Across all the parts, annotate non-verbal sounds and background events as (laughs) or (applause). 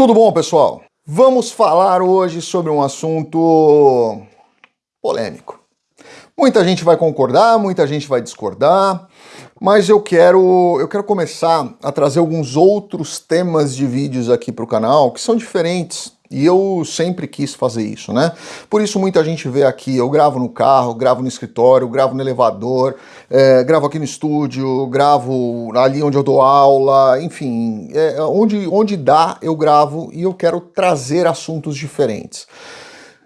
Tudo bom, pessoal? Vamos falar hoje sobre um assunto polêmico. Muita gente vai concordar, muita gente vai discordar, mas eu quero, eu quero começar a trazer alguns outros temas de vídeos aqui para o canal que são diferentes e eu sempre quis fazer isso, né? Por isso muita gente vê aqui, eu gravo no carro, gravo no escritório, gravo no elevador, é, gravo aqui no estúdio, gravo ali onde eu dou aula, enfim, é, onde, onde dá eu gravo e eu quero trazer assuntos diferentes.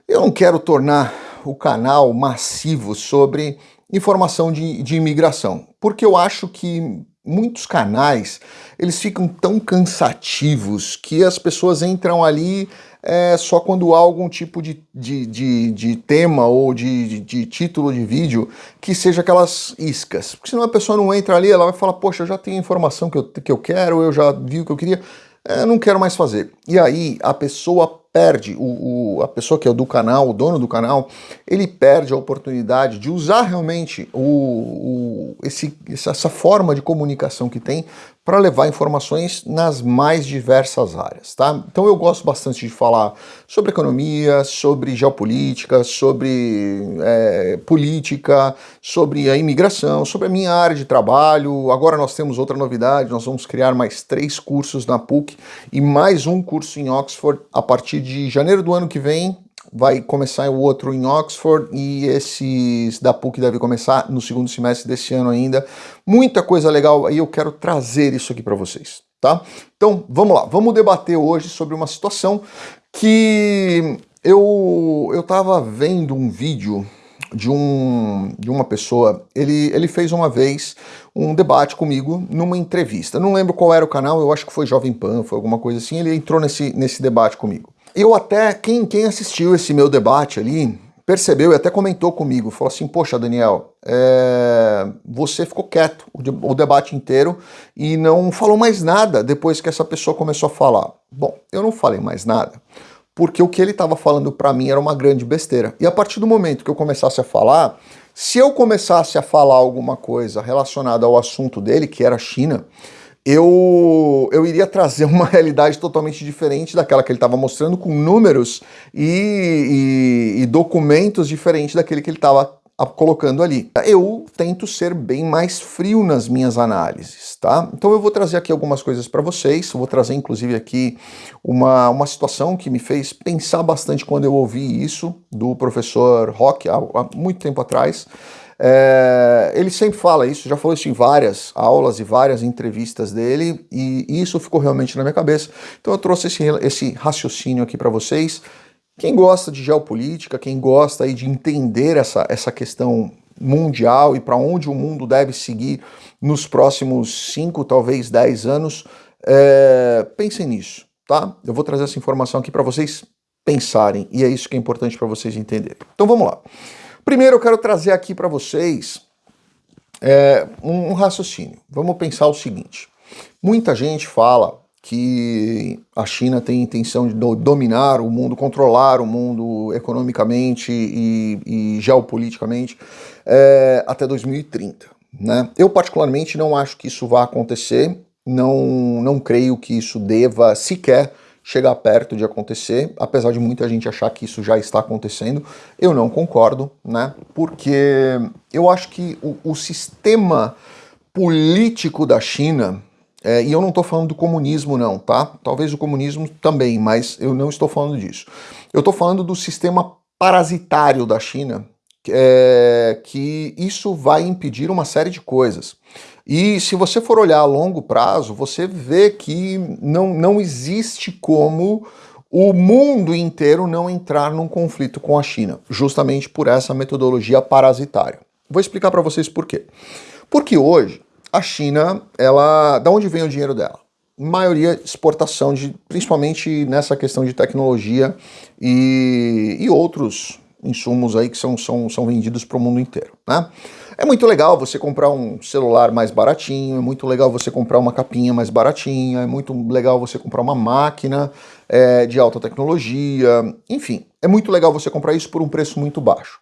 Eu não quero tornar o canal massivo sobre informação de, de imigração, porque eu acho que muitos canais eles ficam tão cansativos que as pessoas entram ali é só quando há algum tipo de, de, de, de tema ou de, de, de, título de vídeo que seja aquelas iscas. Porque senão a pessoa não entra ali, ela vai falar, poxa, eu já tenho a informação que eu, que eu quero, eu já vi o que eu queria, é, não quero mais fazer. E aí a pessoa perde, o, o, a pessoa que é do canal, o dono do canal, ele perde a oportunidade de usar realmente o, o esse, essa forma de comunicação que tem para levar informações nas mais diversas áreas, tá? Então eu gosto bastante de falar sobre economia, sobre geopolítica, sobre é, política, sobre a imigração, sobre a minha área de trabalho. Agora nós temos outra novidade, nós vamos criar mais três cursos na PUC e mais um curso em Oxford a partir de janeiro do ano que vem, vai começar o outro em Oxford e esses da PUC deve começar no segundo semestre desse ano ainda. Muita coisa legal e eu quero trazer isso aqui para vocês, tá? Então, vamos lá, vamos debater hoje sobre uma situação que eu eu tava vendo um vídeo de, um, de uma pessoa, ele, ele fez uma vez um debate comigo numa entrevista. Não lembro qual era o canal, eu acho que foi Jovem Pan, foi alguma coisa assim, ele entrou nesse, nesse debate comigo. Eu até, quem, quem assistiu esse meu debate ali, percebeu e até comentou comigo, falou assim, poxa Daniel, é, você ficou quieto o, o, debate inteiro e não falou mais nada depois que essa pessoa começou a falar. Bom, eu não falei mais nada, porque o que ele estava falando para mim era uma grande besteira. E a partir do momento que eu começasse a falar, se eu começasse a falar alguma coisa relacionada ao assunto dele, que era a China, eu, eu iria trazer (laughs) uma realidade totalmente diferente daquela que ele estava mostrando, com números e, e, e documentos diferentes daquele que ele estava colocando ali. Eu tento ser bem mais frio nas minhas análises, tá? Então eu vou trazer aqui algumas coisas para vocês, vou trazer inclusive aqui uma, uma situação que me fez pensar bastante quando eu ouvi isso do professor Rock há, há muito tempo atrás, é, ele sempre fala isso, já falou isso em várias aulas e várias entrevistas dele, e isso ficou realmente na minha cabeça. Então eu trouxe esse, esse raciocínio aqui para vocês. Quem gosta de geopolítica, quem gosta aí de entender essa, essa questão mundial e para onde o mundo deve seguir nos próximos 5, talvez 10 anos, é, pensem nisso, tá? Eu vou trazer essa informação aqui para vocês pensarem, e é isso que é importante para vocês entenderem. Então vamos lá. Primeiro eu quero trazer aqui para vocês é, um, um raciocínio. Vamos pensar o seguinte. Muita gente fala que a China tem intenção de dominar o mundo, controlar o mundo economicamente e, e geopoliticamente é, até 2030. Né? Eu particularmente não acho que isso vá acontecer, não, não creio que isso deva sequer chegar perto de acontecer, apesar de muita gente achar que isso já está acontecendo, eu não concordo, né? Porque eu acho que o, o sistema político da China, é, e eu não estou falando do comunismo não, tá? Talvez o comunismo também, mas eu não estou falando disso. Eu estou falando do sistema parasitário da China, é, que isso vai impedir uma série de coisas. E se você for olhar a longo prazo, você vê que não, não existe como o mundo inteiro não entrar num conflito com a China, justamente por essa metodologia parasitária. Vou explicar para vocês por quê. Porque hoje a China, ela, da onde vem o dinheiro dela? maioria exportação de, principalmente nessa questão de tecnologia e, e outros insumos aí que são, são, são vendidos para o mundo inteiro. né? É muito legal você comprar um celular mais baratinho, é muito legal você comprar uma capinha mais baratinha, é muito legal você comprar uma máquina é, de alta tecnologia, enfim, é muito legal você comprar isso por um preço muito baixo.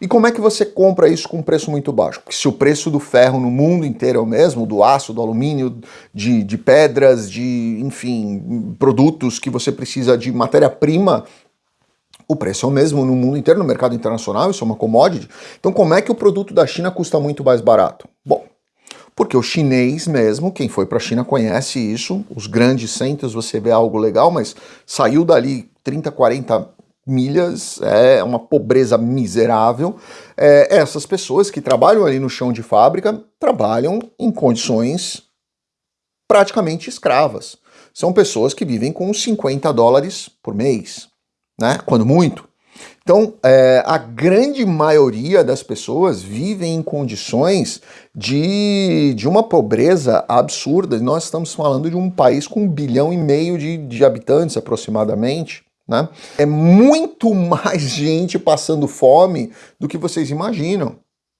E como é que você compra isso com um preço muito baixo? Porque se o preço do ferro no mundo inteiro é o mesmo, do aço, do alumínio, de, de pedras, de, enfim, produtos que você precisa de matéria-prima o preço é o mesmo no mundo inteiro, no mercado internacional, isso é uma commodity. Então como é que o produto da China custa muito mais barato? Bom, porque o chinês mesmo, quem foi para a China conhece isso, os grandes centros você vê algo legal, mas saiu dali 30, 40 milhas, é uma pobreza miserável. É, essas pessoas que trabalham ali no chão de fábrica trabalham em condições praticamente escravas. São pessoas que vivem com 50 dólares por mês, né? Quando muito. Então, é, a grande maioria das pessoas vivem em condições de, de uma pobreza absurda. Nós estamos falando de um país com um bilhão e meio de, de habitantes, aproximadamente. Né? É muito (laughs) mais gente passando fome do que vocês imaginam.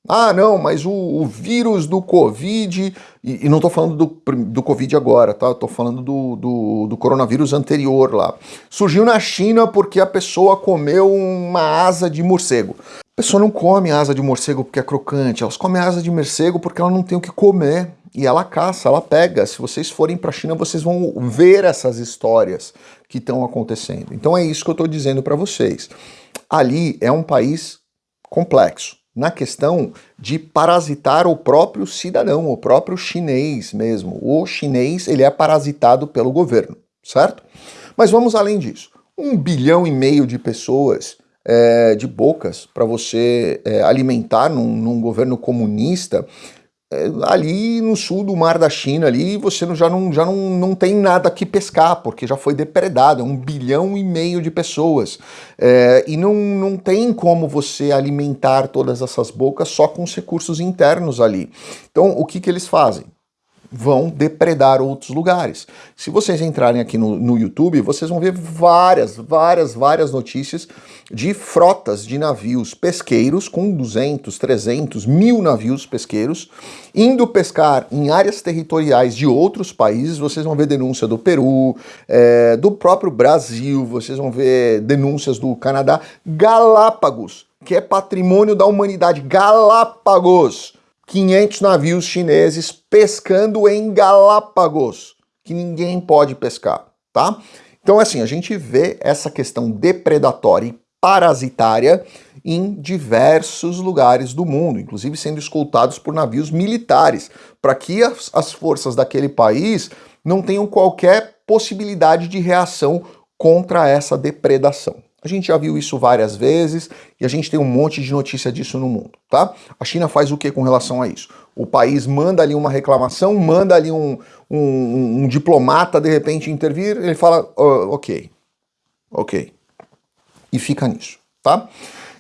Ah, não, mas o, o vírus do Covid, e, e não estou falando do, do Covid agora, tá? Estou falando do, do, do, coronavírus anterior lá. Surgiu na China porque a pessoa comeu uma asa de morcego. A pessoa não come asa de morcego porque é crocante, elas comem asa de morcego porque ela não tem o que comer. E ela caça, ela pega. Se vocês forem para a China, vocês vão ver essas histórias que estão acontecendo. Então é isso que eu estou dizendo para vocês. Ali é um país complexo na questão de parasitar o próprio cidadão, o próprio chinês mesmo. O chinês ele é parasitado pelo governo, certo? Mas vamos além disso. Um bilhão e meio de pessoas é, de bocas para você é, alimentar num, num governo comunista ali no sul do mar da China, ali você já, não, já não, não tem nada que pescar, porque já foi depredado, é um bilhão e meio de pessoas. É, e não, não tem como você alimentar todas essas bocas só com os recursos internos ali. Então, o que, que eles fazem? Vão depredar outros lugares. Se vocês entrarem aqui no, no YouTube, vocês vão ver várias, várias, várias notícias de frotas de navios pesqueiros com 200, 300, mil navios pesqueiros indo pescar em áreas territoriais de outros países. Vocês vão ver denúncia do Peru, é, do próprio Brasil, vocês vão ver denúncias do Canadá. Galápagos, que é patrimônio da humanidade. Galápagos! 500 navios chineses pescando em Galápagos, que ninguém pode pescar, tá? Então, assim, a gente vê essa questão depredatória e parasitária em diversos lugares do mundo, inclusive sendo escoltados por navios militares, para que as, as forças daquele país não tenham qualquer possibilidade de reação contra essa depredação. A gente já viu isso várias vezes e a gente tem um monte de notícia disso no mundo, tá? A China faz o que com relação a isso? O país manda ali uma reclamação, manda ali um, um, um diplomata de repente intervir, ele fala, oh, ok, ok, e fica nisso, tá?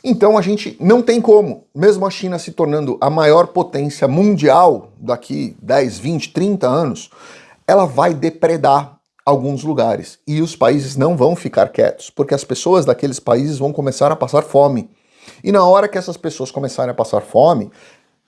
Então a gente não tem como, mesmo a China se tornando a maior potência mundial daqui 10, 20, 30 anos, ela vai depredar alguns lugares. E os países não vão ficar quietos, porque as pessoas daqueles países vão começar a passar fome. E na hora que essas pessoas começarem a passar fome,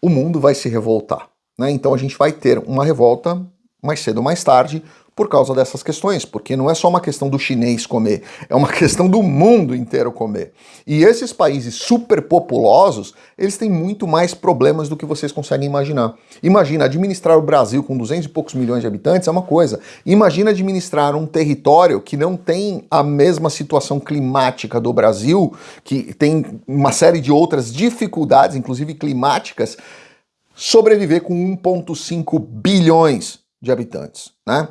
o mundo vai se revoltar. Né? Então a gente vai ter uma revolta mais cedo ou mais tarde, por causa dessas questões, porque não é só uma questão do chinês comer, é uma (laughs) questão do mundo inteiro comer. E esses países superpopulosos, eles têm muito mais problemas do que vocês conseguem imaginar. Imagina, administrar o Brasil com 200 e poucos milhões de habitantes é uma coisa. Imagina administrar um território que não tem a mesma situação climática do Brasil, que tem uma série de outras dificuldades, inclusive climáticas, sobreviver com 1,5 bilhões de habitantes, né?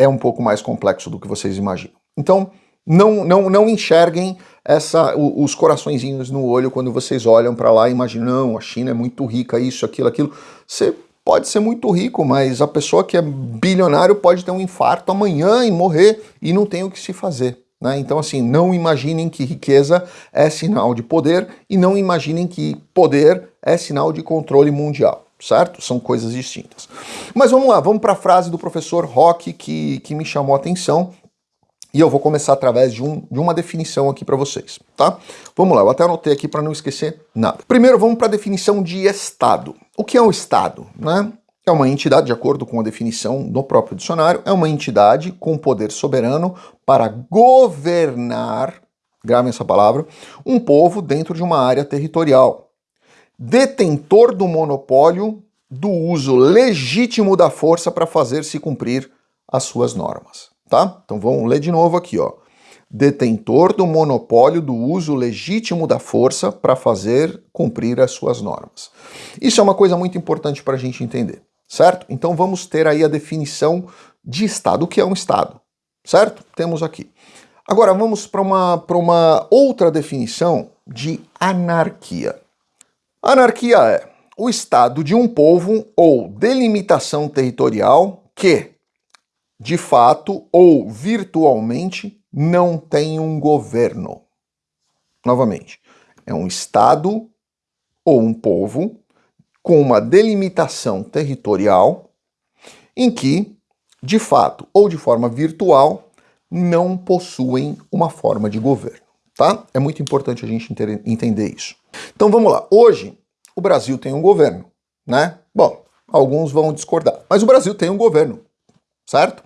É um pouco mais complexo do que vocês imaginam. Então, não, não, não enxerguem essa, os coraçõezinhos no olho quando vocês olham para lá e imaginam, não, a China é muito rica, isso, aquilo, aquilo. Você pode ser muito rico, mas a pessoa que é bilionário pode ter um infarto amanhã e morrer e não tem o que se fazer. Né? Então, assim, não imaginem que riqueza é sinal de poder e não imaginem que poder é sinal de controle mundial certo? São coisas distintas. Mas vamos lá, vamos para a frase do professor Rock que, que me chamou a atenção. E eu vou começar através de, um, de uma definição aqui para vocês, tá? Vamos lá, eu até anotei aqui para não esquecer nada. Primeiro, vamos para a definição de Estado. O que é um Estado? Né? É uma entidade, de acordo com a definição do próprio dicionário, é uma entidade com poder soberano para governar, gravem essa palavra, um povo dentro de uma área territorial. Detentor do monopólio do uso legítimo da força para fazer se cumprir as suas normas tá? Então vamos ler de novo aqui, ó. Detentor do monopólio do uso legítimo da força para fazer cumprir as suas normas. Isso é uma coisa muito importante para a gente entender, certo? Então vamos ter aí a definição de Estado. O que é um Estado, certo? Temos aqui. Agora vamos para uma, uma outra definição de anarquia. Anarquia é o estado de um povo ou delimitação territorial que, de fato ou virtualmente, não tem um governo. Novamente, é um Estado ou um povo com uma delimitação territorial em que, de fato ou de forma virtual, não possuem uma forma de governo. Tá? É muito importante a gente entender isso. Então vamos lá. Hoje, o Brasil tem um governo, né? Bom, alguns vão discordar, mas o Brasil tem um governo certo?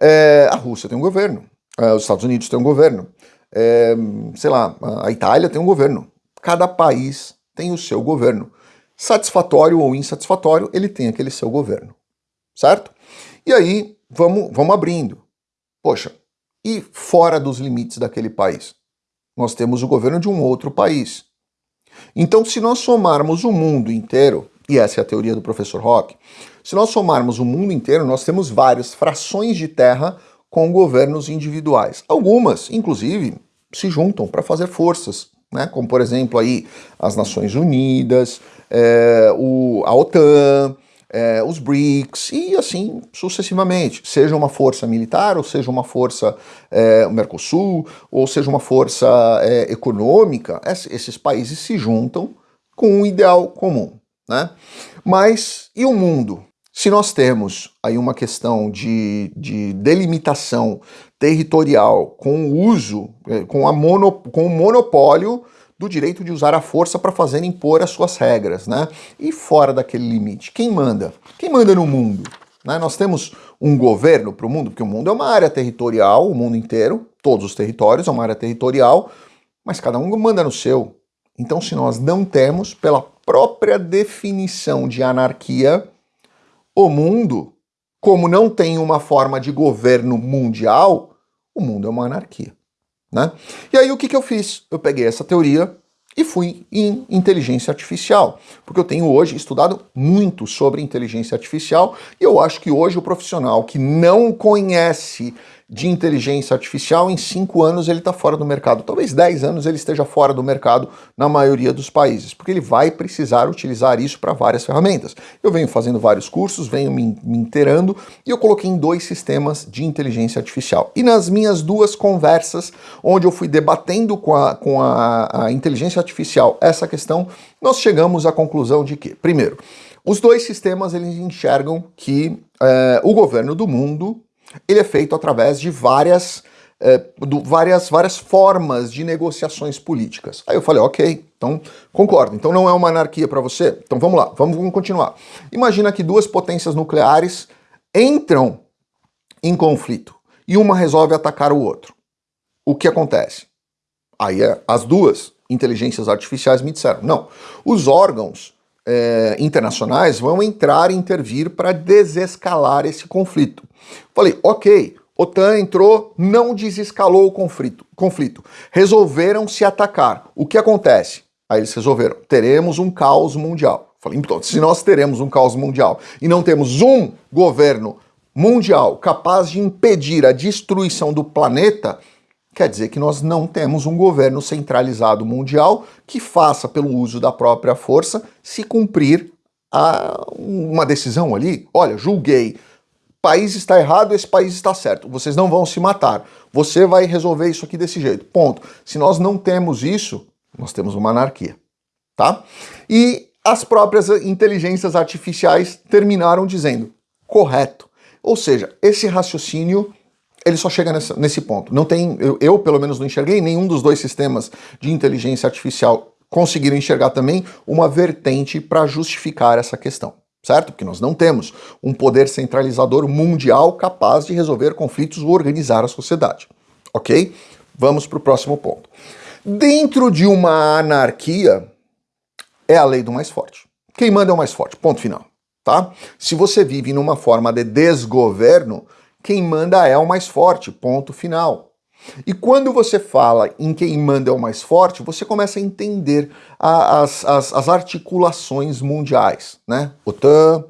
É, a Rússia tem um governo, é, os Estados Unidos têm um governo, é, sei lá, a Itália tem um governo. Cada país tem o seu governo. Satisfatório ou insatisfatório, ele tem aquele seu governo, certo? E aí, vamos, vamos abrindo. Poxa, e fora dos limites daquele país? Nós temos o governo de um outro país. Então, se nós somarmos o mundo inteiro, e essa é a teoria do professor Rock, se nós somarmos o mundo inteiro, nós temos várias frações de terra com governos individuais. Algumas, inclusive, se juntam para fazer forças, né? como por exemplo aí as Nações Unidas, é, o, a OTAN, é, os BRICS e assim sucessivamente. Seja uma força militar, ou seja uma força é, Mercosul, ou seja uma força é, econômica, esses países se juntam com um ideal comum. Né? Mas e o mundo? Se nós temos aí uma questão de, de delimitação territorial com o uso, com, a mono, com o monopólio do direito de usar a força para fazer impor as suas regras, né? E fora daquele limite, quem manda? Quem manda no mundo? Né? Nós temos um governo para o mundo, porque o mundo é uma área territorial, o mundo inteiro, todos os territórios é uma área territorial, mas cada um manda no seu. Então, se nós não temos, pela própria definição de anarquia, o mundo, como não tem uma forma de governo mundial, o mundo é uma anarquia. Né? E aí o que, que eu fiz? Eu peguei essa teoria e fui em inteligência artificial, porque eu tenho hoje estudado muito sobre inteligência artificial e eu acho que hoje o profissional que não conhece de inteligência artificial, em cinco anos ele está fora do mercado. Talvez 10 anos ele esteja fora do mercado na maioria dos países, porque ele vai precisar utilizar isso para várias ferramentas. Eu venho fazendo vários cursos, venho me, me inteirando e eu coloquei em dois sistemas de inteligência artificial. E nas minhas duas conversas, onde eu fui debatendo com a, com a, a inteligência artificial essa questão, nós chegamos à conclusão de que, primeiro, os dois sistemas eles enxergam que é, o governo do mundo ele é feito através de várias, é, do, várias, várias formas de negociações políticas. Aí eu falei, ok, então concordo. Então não é uma anarquia para você? Então vamos lá, vamos, vamos continuar. Imagina que duas potências nucleares entram em conflito e uma resolve atacar o outro. O que acontece? Aí é, as duas inteligências artificiais me disseram, não, os órgãos é, internacionais vão entrar e intervir para desescalar esse conflito. Falei, ok, OTAN entrou, não desescalou o conflito, conflito. Resolveram se atacar. O que acontece? Aí eles resolveram, teremos um caos mundial. Falei, então, se nós teremos um caos mundial e não temos um governo mundial capaz de impedir a destruição do planeta, quer dizer que nós não temos um governo centralizado mundial que faça, pelo uso da própria força, se cumprir a uma decisão ali. Olha, julguei, país está errado, esse país está certo. Vocês não vão se matar. Você vai resolver isso aqui desse jeito. Ponto. Se nós não temos isso, nós temos uma anarquia. Tá? E as próprias inteligências artificiais terminaram dizendo correto. Ou seja, esse raciocínio ele só chega nessa, nesse ponto. Não tem, eu, eu, pelo menos não enxerguei nenhum dos dois sistemas de inteligência artificial conseguiram enxergar também uma vertente para justificar essa questão, certo? Porque nós não temos um poder centralizador mundial capaz de resolver conflitos ou organizar a sociedade, ok? Vamos para o próximo ponto. Dentro de uma anarquia, é a lei do mais forte. Quem manda é o mais forte, ponto final, tá? Se você vive numa forma de desgoverno, quem manda é o mais forte, ponto final. E quando você fala em quem manda é o mais forte, você começa a entender a, as, as, as, articulações mundiais, né? OTAN,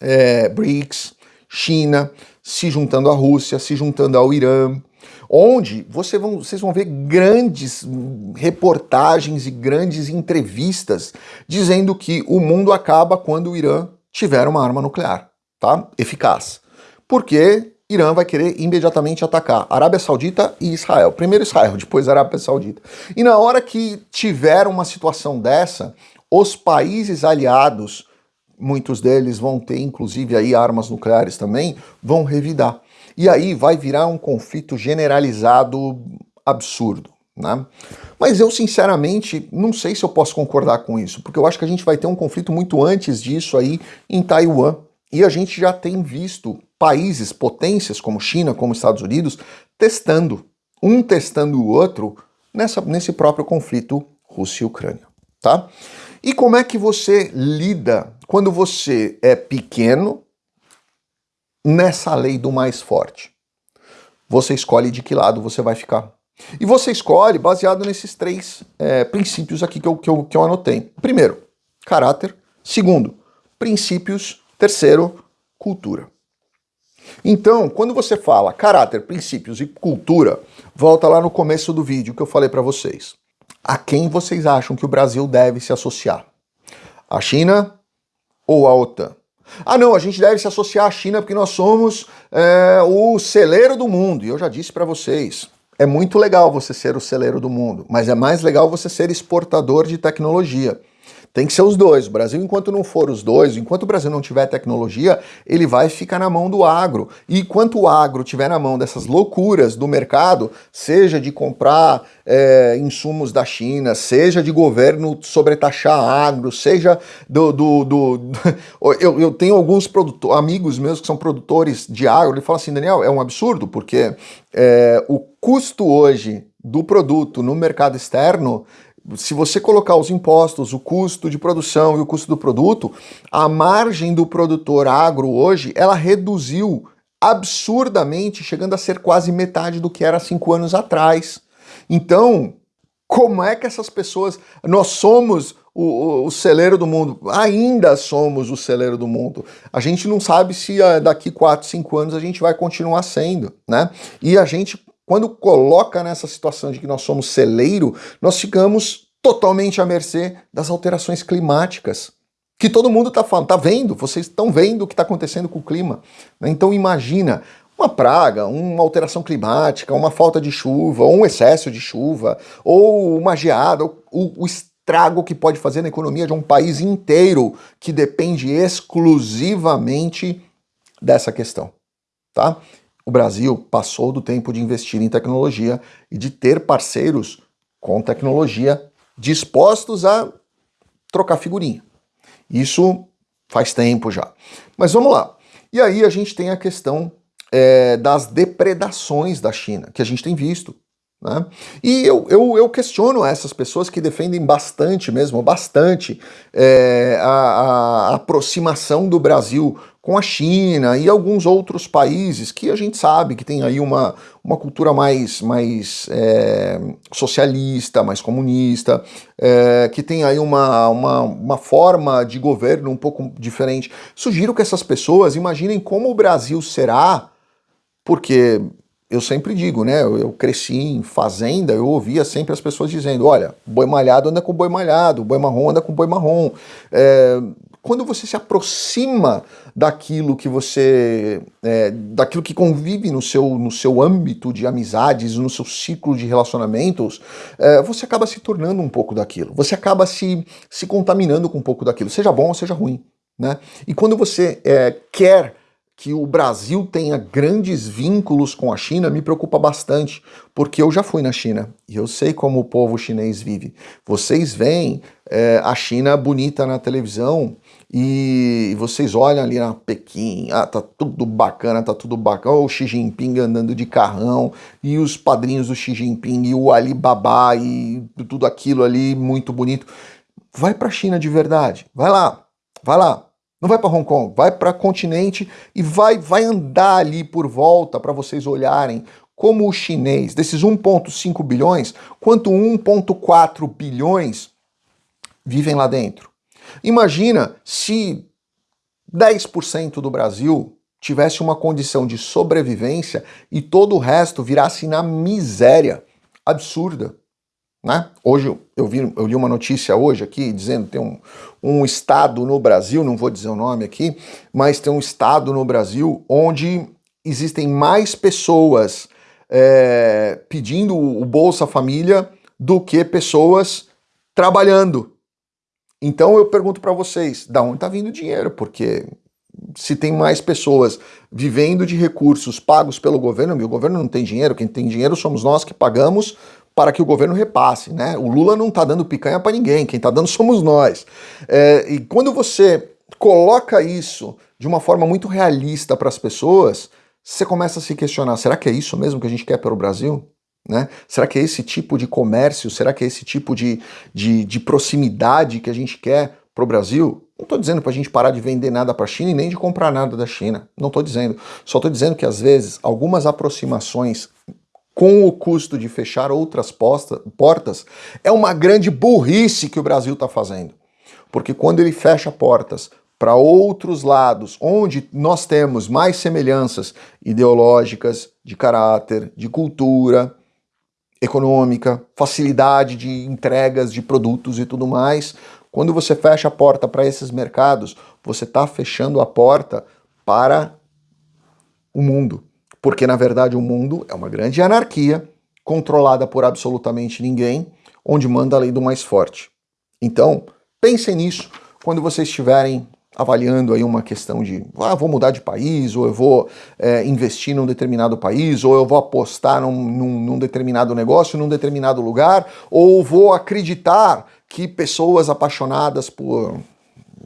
é, BRICS, China, se juntando à Rússia, se juntando ao Irã, onde você vão, vocês vão ver grandes reportagens e grandes entrevistas dizendo que o mundo acaba quando o Irã tiver uma arma nuclear, tá? Eficaz. Porque Irã vai querer imediatamente atacar Arábia Saudita e Israel. Primeiro Israel, depois Arábia Saudita. E na hora que tiver uma situação dessa, os países aliados, muitos deles vão ter inclusive aí armas nucleares também, vão revidar. E aí vai virar um conflito generalizado absurdo. Né? Mas eu, sinceramente, não sei se eu posso concordar com isso, porque eu acho que a gente vai ter um conflito muito antes disso aí em Taiwan. E a gente já tem visto países, potências como China, como Estados Unidos, testando, um testando o outro nessa, nesse próprio conflito Rússia e Ucrânia, tá? E como é que você lida quando você é pequeno nessa lei do mais forte? Você escolhe de que lado você vai ficar. E você escolhe baseado nesses três é, princípios aqui que eu, que, eu, que eu anotei. Primeiro, caráter. Segundo, princípios. Terceiro, cultura. Então, quando você fala caráter, princípios e cultura, volta lá no começo do vídeo que eu falei para vocês. A quem vocês acham que o Brasil deve se associar? A China ou a OTAN? Ah não, a gente deve se associar à China porque nós somos é, o celeiro do mundo. E eu já disse para vocês, é muito legal você ser o celeiro do mundo, mas é mais legal você ser exportador de tecnologia. Tem que ser os dois. O Brasil, enquanto não for os dois, enquanto o Brasil não tiver tecnologia, ele vai ficar na mão do agro. E enquanto o agro tiver na mão dessas loucuras do mercado, seja de comprar é, insumos da China, seja de governo sobretaxar agro, seja do... do, do (laughs) eu, eu tenho alguns amigos meus que são produtores de agro, ele fala assim, Daniel, é um absurdo, porque é, o custo hoje do produto no mercado externo se você colocar os impostos, o custo de produção e o custo do produto, a margem do produtor agro hoje, ela reduziu absurdamente, chegando a ser quase metade do que era cinco anos atrás. Então, como é que essas pessoas... Nós somos o, o, o, celeiro do mundo, ainda somos o celeiro do mundo. A gente não sabe se uh, daqui 4, 5 anos a gente vai continuar sendo, né? E a gente quando coloca nessa situação de que nós somos celeiro, nós ficamos totalmente à mercê das alterações climáticas. Que todo mundo está falando, está vendo, vocês estão vendo o que está acontecendo com o clima. Né? Então imagina uma praga, uma alteração climática, uma falta de chuva, ou um excesso de chuva, ou uma geada, o, o estrago que pode fazer na economia de um país inteiro que depende exclusivamente dessa questão. Tá? O Brasil passou do tempo de investir em tecnologia e de ter parceiros com tecnologia dispostos a trocar figurinha. Isso faz tempo já. Mas vamos lá. E aí a gente tem a questão é, das depredações da China, que a gente tem visto. Né? E eu, eu, eu, questiono essas pessoas que defendem bastante mesmo, bastante, é, a, a, aproximação do Brasil com a China e alguns outros países que a gente sabe que tem aí uma, uma cultura mais, mais é, socialista, mais comunista, é, que tem aí uma, uma, uma forma de governo um pouco diferente. Sugiro que essas pessoas imaginem como o Brasil será, porque eu sempre digo, né? Eu, cresci em fazenda, eu ouvia sempre as pessoas dizendo: olha, boi malhado anda com boi malhado, boi marrom anda com boi marrom. É, quando você se aproxima daquilo que você, é, daquilo que convive no seu, no seu âmbito de amizades, no seu ciclo de relacionamentos, é, você acaba se tornando um pouco daquilo. Você acaba se, se contaminando com um pouco daquilo, seja bom ou seja ruim. Né? E quando você é, quer que o Brasil tenha grandes vínculos com a China me preocupa bastante, porque eu já fui na China e eu sei como o povo chinês vive. Vocês veem é, a China bonita na televisão e vocês olham ali na Pequim, ah, tá tudo bacana, tá tudo bacana, o Xi Jinping andando de carrão e os padrinhos do Xi Jinping e o Alibaba e tudo aquilo ali muito bonito. Vai para a China de verdade, vai lá, vai lá, não vai para Hong Kong, vai para continente e vai, vai andar ali por volta para vocês olharem como o chinês, desses 1,5 bilhões, quanto 1,4 bilhões vivem lá dentro. Imagina se 10% do Brasil tivesse uma condição de sobrevivência e todo o resto virasse na miséria absurda. Né? Hoje eu, vi, eu li uma notícia hoje aqui dizendo tem um, um estado no Brasil, não vou dizer o nome aqui, mas tem um estado no Brasil onde existem mais pessoas é, pedindo o Bolsa Família do que pessoas trabalhando. Então eu pergunto para vocês, da onde está vindo o dinheiro? Porque se tem mais pessoas vivendo de recursos pagos pelo governo, o governo não tem dinheiro, quem tem dinheiro somos nós que pagamos para que o governo repasse. Né? O Lula não está dando picanha para ninguém, quem está dando somos nós. É, e quando você coloca isso de uma forma muito realista para as pessoas, você começa a se questionar, será que é isso mesmo que a gente quer para o Brasil? Né? Será que é esse tipo de comércio, será que é esse tipo de, de, de proximidade que a gente quer para o Brasil? Não estou dizendo para a gente parar de vender nada para a China e nem de comprar nada da China. Não estou dizendo. Só estou dizendo que às vezes algumas aproximações com o custo de fechar outras posta, portas, é uma grande burrice que o Brasil está fazendo. Porque quando ele fecha portas para outros lados, onde nós temos mais semelhanças ideológicas, de caráter, de cultura, econômica, facilidade de entregas de produtos e tudo mais, quando você fecha a porta para esses mercados, você está fechando a porta para o mundo porque na verdade o mundo é uma grande anarquia, controlada por absolutamente ninguém, onde manda a lei do mais forte. Então, pensem nisso quando vocês estiverem avaliando aí uma questão de ah, vou mudar de país, ou eu vou é, investir num determinado país, ou eu vou apostar num, num, num determinado negócio, num determinado lugar, ou vou acreditar que pessoas apaixonadas por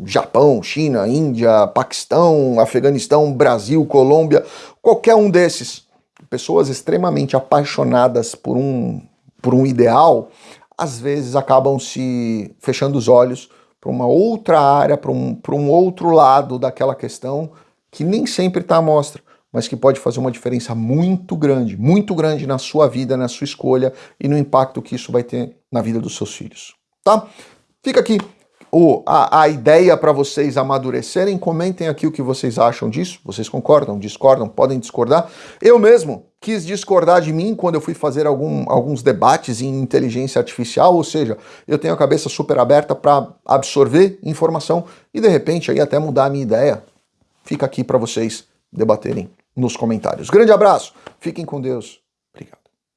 Japão, China, Índia, Paquistão, Afeganistão, Brasil, Colômbia, qualquer um desses, pessoas extremamente apaixonadas por um, por um ideal, às vezes acabam se fechando os olhos para uma outra área, para um, um outro lado daquela questão que nem sempre está à mostra, mas que pode fazer uma diferença muito grande, muito grande na sua vida, na sua escolha e no impacto que isso vai ter na vida dos seus filhos. Tá? Fica aqui o, a, a ideia para vocês amadurecerem. Comentem aqui o que vocês acham disso. Vocês concordam, discordam, podem discordar. Eu mesmo quis discordar de mim quando eu fui fazer algum, alguns debates em inteligência artificial, ou seja, eu tenho a cabeça super aberta para absorver informação e de repente aí até mudar a minha ideia. Fica aqui para vocês debaterem nos comentários. Grande abraço, fiquem com Deus.